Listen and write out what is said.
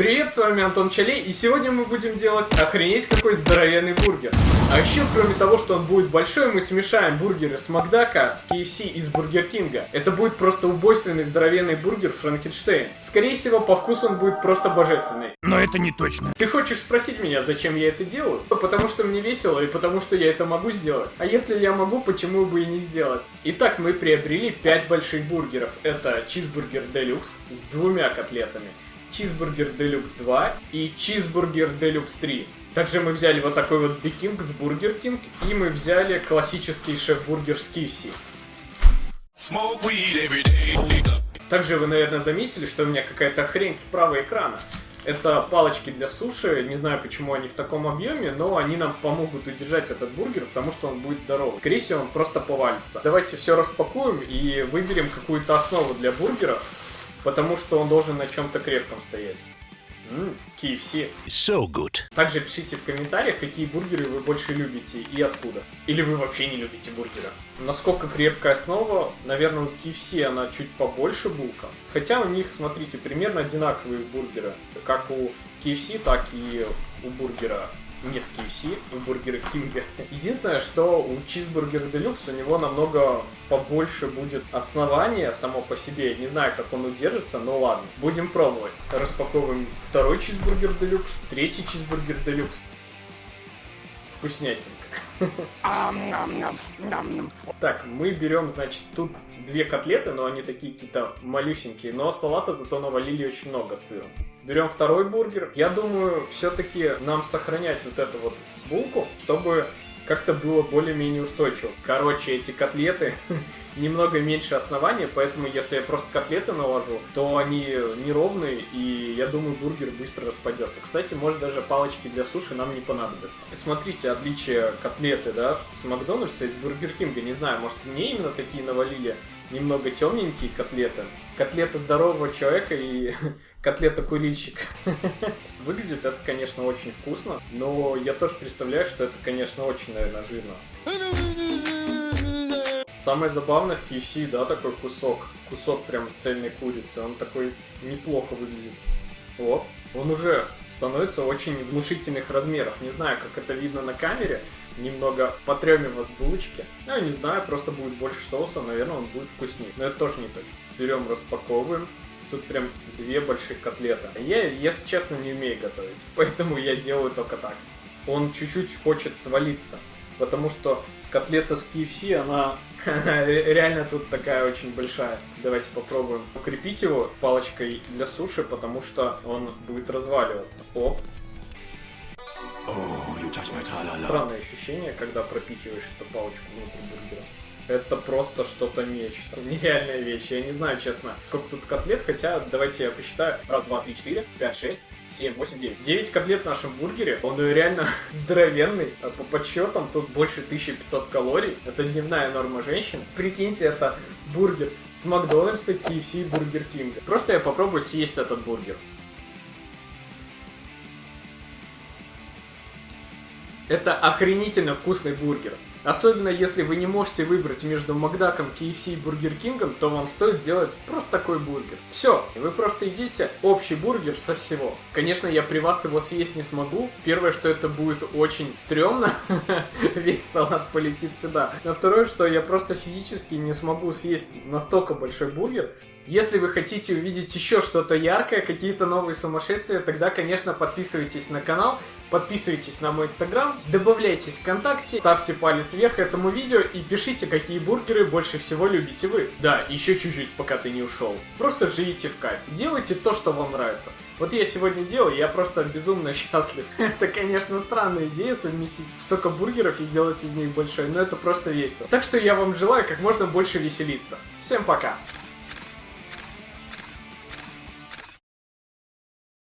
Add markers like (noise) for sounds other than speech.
Привет, с вами Антон Чалей, и сегодня мы будем делать охренеть какой здоровенный бургер. А еще, кроме того, что он будет большой, мы смешаем бургеры с Макдака, с KFC и с Burger King а. Это будет просто убойственный здоровенный бургер Франкенштейн. Скорее всего, по вкусу он будет просто божественный. Но это не точно. Ты хочешь спросить меня, зачем я это делаю? Потому что мне весело и потому что я это могу сделать. А если я могу, почему бы и не сделать? Итак, мы приобрели 5 больших бургеров. Это чизбургер делюкс с двумя котлетами чизбургер Делюкс 2 и чизбургер Делюкс 3. Также мы взяли вот такой вот King с Burger King, и мы взяли классический шеф-бургер с KFC. Также вы, наверное, заметили, что у меня какая-то хрень справа экрана. Это палочки для суши, не знаю, почему они в таком объеме, но они нам помогут удержать этот бургер, потому что он будет здоровый. Скорее всего, он просто повалится. Давайте все распакуем и выберем какую-то основу для бургера потому что он должен на чем-то крепком стоять. Ммм, KFC. So good. Также пишите в комментариях, какие бургеры вы больше любите и откуда. Или вы вообще не любите бургеры. Насколько крепкая основа, наверное, у KFC она чуть побольше булка. Хотя у них, смотрите, примерно одинаковые бургеры. Как у KFC, так и у бургера не с KFC, у Бургера Кинга. (laughs) Единственное, что у Чизбургера Делюкс у него намного побольше будет основания само по себе. Не знаю, как он удержится, но ладно. Будем пробовать. Распаковываем второй Чизбургер Делюкс, третий Чизбургер Делюкс. Вкуснятинка. (laughs) Так, мы берем, значит, тут две котлеты, но они такие какие-то малюсенькие, но салата зато навалили очень много сыра. Берем второй бургер. Я думаю, все-таки нам сохранять вот эту вот булку, чтобы как-то было более-менее устойчиво. Короче, эти котлеты (laughs) немного меньше основания, поэтому если я просто котлеты наложу, то они неровные, и я думаю, бургер быстро распадется. Кстати, может даже палочки для суши нам не понадобятся. Смотрите отличие котлеты, да, с Макдональдса и с Бургер Кинга. Не знаю, может мне именно такие навалили немного темненькие котлеты. Котлета здорового человека и (laughs) котлета курильщика. (laughs) Выглядит это, конечно, очень вкусно, но я тоже представляю, что это, конечно, очень, наверное, жирно. Самое забавное в KFC, да, такой кусок. Кусок прям цельной курицы. Он такой неплохо выглядит. Вот. Он уже становится очень внушительных размеров. Не знаю, как это видно на камере. Немного потрем его с булочки. Ну, не знаю, просто будет больше соуса, наверное, он будет вкуснее. Но это тоже не точно. Берем, распаковываем. Тут прям две больших котлеты. Я, если честно, не умею готовить. (laughs) Поэтому я делаю только так. Он чуть-чуть хочет свалиться. Потому что котлета с KFC, она (laughs) реально тут такая очень большая. Давайте попробуем укрепить его палочкой для суши, потому что он будет разваливаться. Оп. Странное ощущение, когда пропихиваешь эту палочку внутрь бургера. Это просто что-то нечто. Нереальная вещь. Я не знаю, честно, сколько тут котлет, хотя давайте я посчитаю. Раз, два, три, четыре, пять, шесть. 7, 8, 9. 9 котлет в нашем бургере. Он реально (laughs) здоровенный. А по подсчетам тут больше 1500 калорий. Это дневная норма женщин. Прикиньте, это бургер с Макдональдса, KFC и Бургер Кинга. Просто я попробую съесть этот бургер. Это охренительно вкусный бургер. Особенно если вы не можете выбрать между Макдаком, KFC и Бургер Кингом, то вам стоит сделать просто такой бургер. Все, вы просто идите общий бургер со всего. Конечно, я при вас его съесть не смогу. Первое, что это будет очень стрёмно, (laughs) весь салат полетит сюда. Но второе, что я просто физически не смогу съесть настолько большой бургер, если вы хотите увидеть еще что-то яркое, какие-то новые сумасшествия, тогда, конечно, подписывайтесь на канал, подписывайтесь на мой инстаграм, добавляйтесь в ВКонтакте, ставьте палец вверх этому видео и пишите, какие бургеры больше всего любите вы. Да, еще чуть-чуть, пока ты не ушел. Просто живите в кайф, делайте то, что вам нравится. Вот я сегодня делаю, я просто безумно (laughs) счастлив. Это, конечно, странная идея совместить столько бургеров и сделать из них большой, но это просто весело. Так что я вам желаю как можно больше веселиться. Всем пока!